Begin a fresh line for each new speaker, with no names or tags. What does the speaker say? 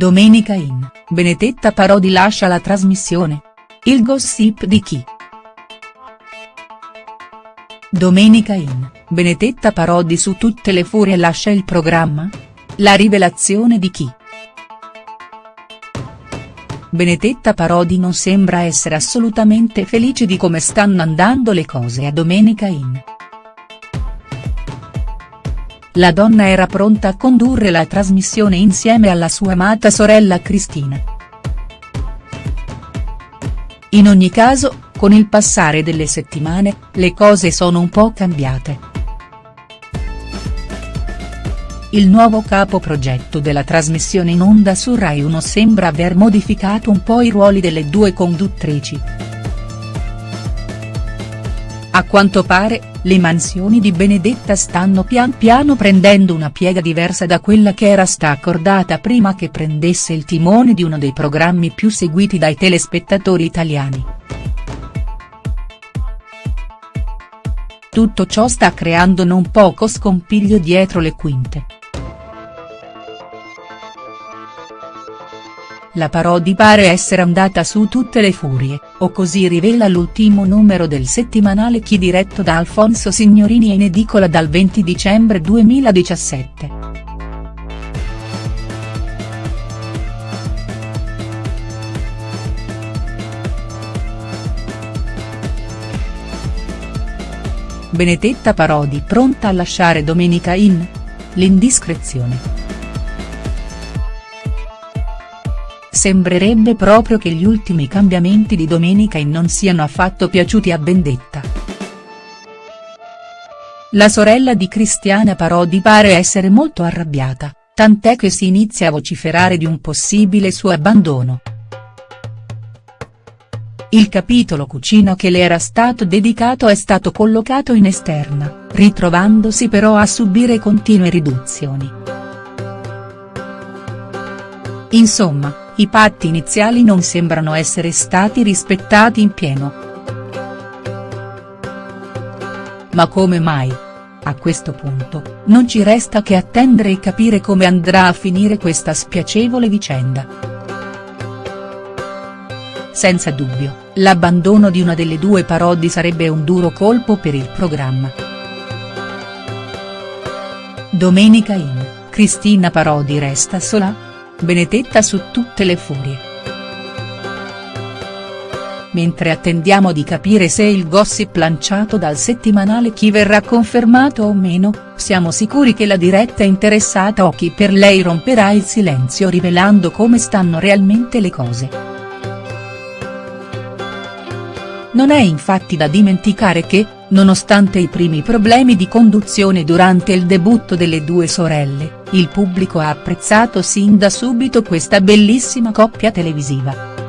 Domenica in, Benedetta Parodi lascia la trasmissione. Il gossip di chi?. Domenica in, Benedetta Parodi su tutte le furie lascia il programma? La rivelazione di chi?. Benedetta Parodi non sembra essere assolutamente felice di come stanno andando le cose a Domenica in. La donna era pronta a condurre la trasmissione insieme alla sua amata sorella Cristina. In ogni caso, con il passare delle settimane, le cose sono un po' cambiate. Il nuovo capo progetto della trasmissione in onda su Rai 1 sembra aver modificato un po' i ruoli delle due conduttrici. A quanto pare, le mansioni di Benedetta stanno pian piano prendendo una piega diversa da quella che era sta accordata prima che prendesse il timone di uno dei programmi più seguiti dai telespettatori italiani. Tutto ciò sta creando non poco scompiglio dietro le quinte. La Parodi pare essere andata su tutte le furie, o così rivela l'ultimo numero del settimanale Chi diretto da Alfonso Signorini in edicola dal 20 dicembre 2017. Benedetta Parodi pronta a lasciare Domenica in? L'indiscrezione. Sembrerebbe proprio che gli ultimi cambiamenti di Domenica in non siano affatto piaciuti a Vendetta. La sorella di Cristiana Parodi pare essere molto arrabbiata, tant'è che si inizia a vociferare di un possibile suo abbandono. Il capitolo cucina che le era stato dedicato è stato collocato in esterna, ritrovandosi però a subire continue riduzioni. Insomma, i patti iniziali non sembrano essere stati rispettati in pieno. Ma come mai? A questo punto, non ci resta che attendere e capire come andrà a finire questa spiacevole vicenda. Senza dubbio, l'abbandono di una delle due parodi sarebbe un duro colpo per il programma. Domenica in, Cristina Parodi resta sola?. Benedetta su tutte le furie. Mentre attendiamo di capire se il gossip lanciato dal settimanale Chi verrà confermato o meno, siamo sicuri che la diretta interessata o chi per lei romperà il silenzio rivelando come stanno realmente le cose. Non è infatti da dimenticare che, nonostante i primi problemi di conduzione durante il debutto delle due sorelle, il pubblico ha apprezzato sin da subito questa bellissima coppia televisiva.